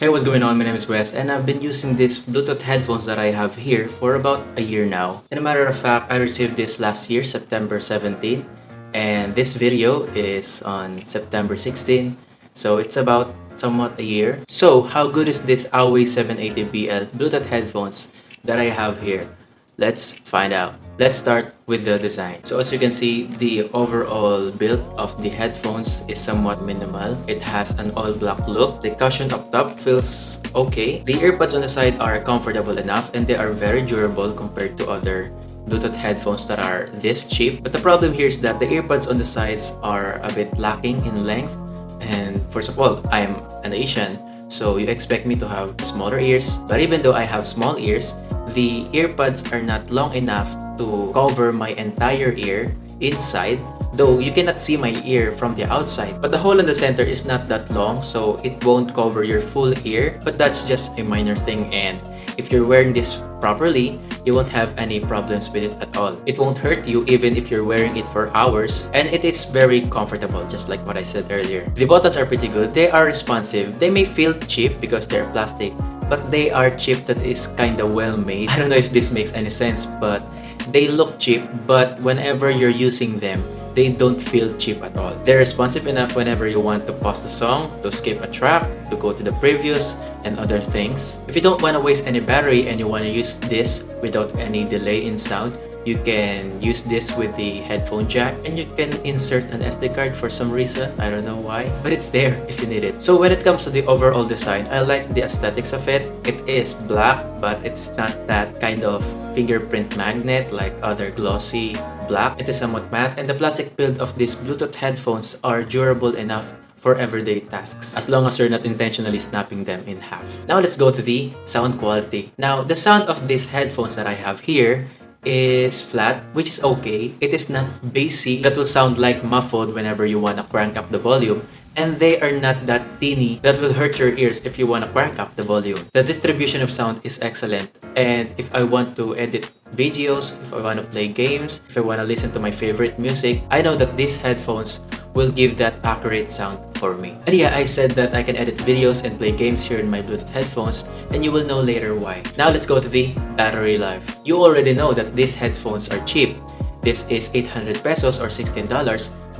Hey, what's going on? My name is Wes and I've been using these Bluetooth headphones that I have here for about a year now. In a matter of fact, I received this last year, September 17. And this video is on September 16. So it's about somewhat a year. So how good is this Awei 780BL Bluetooth headphones that I have here? Let's find out. Let's start with the design. So as you can see, the overall build of the headphones is somewhat minimal. It has an all black look. The cushion up top feels okay. The earbuds on the side are comfortable enough and they are very durable compared to other Bluetooth headphones that are this cheap. But the problem here is that the earbuds on the sides are a bit lacking in length. And first of all, I'm an Asian, so you expect me to have smaller ears. But even though I have small ears, the earbuds are not long enough to cover my entire ear inside though you cannot see my ear from the outside but the hole in the center is not that long so it won't cover your full ear but that's just a minor thing and if you're wearing this properly you won't have any problems with it at all. It won't hurt you even if you're wearing it for hours and it is very comfortable just like what I said earlier. The buttons are pretty good. They are responsive. They may feel cheap because they're plastic but they are cheap that is kinda well made. I don't know if this makes any sense, but they look cheap, but whenever you're using them, they don't feel cheap at all. They're responsive enough whenever you want to pause the song, to skip a track, to go to the previews, and other things. If you don't want to waste any battery and you want to use this without any delay in sound, you can use this with the headphone jack and you can insert an SD card for some reason. I don't know why, but it's there if you need it. So when it comes to the overall design, I like the aesthetics of it. It is black, but it's not that kind of fingerprint magnet like other glossy black. It is somewhat matte and the plastic build of these Bluetooth headphones are durable enough for everyday tasks as long as you're not intentionally snapping them in half. Now let's go to the sound quality. Now the sound of these headphones that I have here is flat, which is okay. It is not bassy that will sound like muffled whenever you want to crank up the volume. And they are not that teeny that will hurt your ears if you want to crank up the volume. The distribution of sound is excellent. And if I want to edit videos, if I want to play games, if I want to listen to my favorite music, I know that these headphones will give that accurate sound for me. And yeah, I said that I can edit videos and play games here in my Bluetooth headphones and you will know later why. Now let's go to the battery life. You already know that these headphones are cheap. This is 800 pesos or $16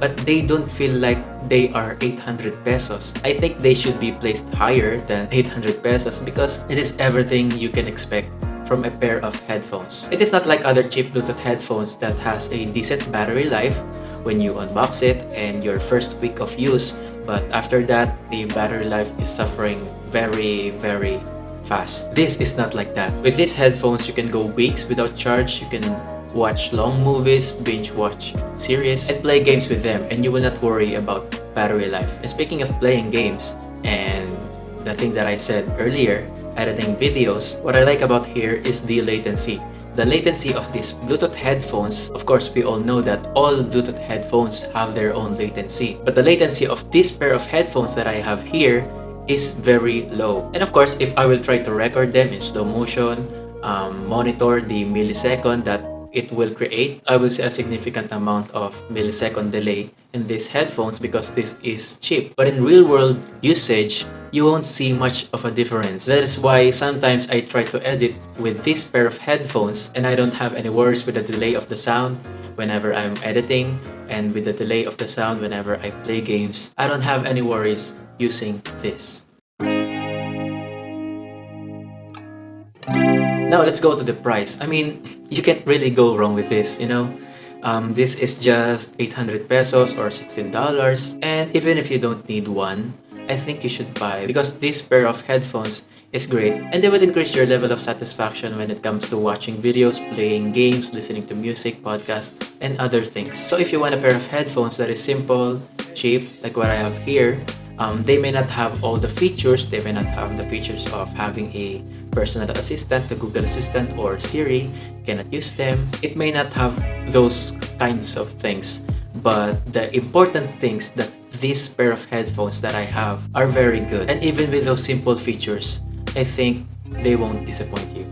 but they don't feel like they are 800 pesos. I think they should be placed higher than 800 pesos because it is everything you can expect from a pair of headphones. It is not like other cheap Bluetooth headphones that has a decent battery life when you unbox it and your first week of use but after that the battery life is suffering very very fast this is not like that with these headphones you can go weeks without charge you can watch long movies binge watch series and play games with them and you will not worry about battery life and speaking of playing games and the thing that i said earlier editing videos what i like about here is the latency the latency of these Bluetooth headphones, of course we all know that all Bluetooth headphones have their own latency. But the latency of this pair of headphones that I have here is very low. And of course, if I will try to record them in slow motion, um, monitor the millisecond that it will create, I will see a significant amount of millisecond delay in these headphones because this is cheap. But in real world usage, you won't see much of a difference. That is why sometimes I try to edit with this pair of headphones and I don't have any worries with the delay of the sound whenever I'm editing and with the delay of the sound whenever I play games. I don't have any worries using this. Now let's go to the price. I mean, you can't really go wrong with this, you know? Um, this is just 800 pesos or $16 and even if you don't need one, I think you should buy because this pair of headphones is great and they would increase your level of satisfaction when it comes to watching videos, playing games, listening to music, podcasts, and other things. So if you want a pair of headphones that is simple, cheap, like what I have here, um, they may not have all the features, they may not have the features of having a personal assistant, the Google Assistant or Siri, you cannot use them. It may not have those kinds of things, but the important things that this pair of headphones that I have are very good. And even with those simple features, I think they won't disappoint you.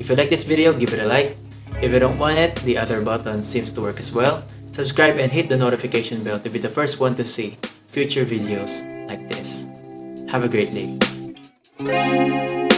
If you like this video, give it a like. If you don't want it, the other button seems to work as well. Subscribe and hit the notification bell to be the first one to see future videos like this. Have a great day.